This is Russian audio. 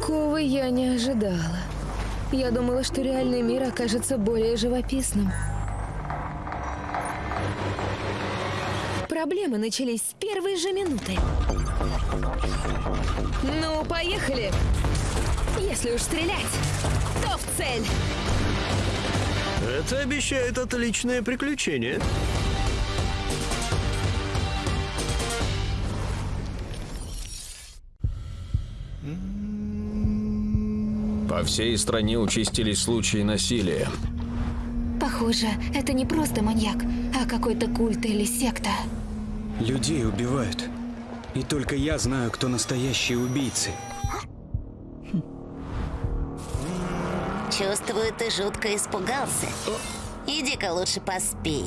Такого я не ожидала. Я думала, что реальный мир окажется более живописным. Проблемы начались с первой же минуты. Ну, поехали! Если уж стрелять, то в цель! Это обещает отличное приключение. По всей стране участились случаи насилия. Похоже, это не просто маньяк, а какой-то культ или секта. Людей убивают. И только я знаю, кто настоящие убийцы. Чувствую, ты жутко испугался. Иди-ка лучше поспи.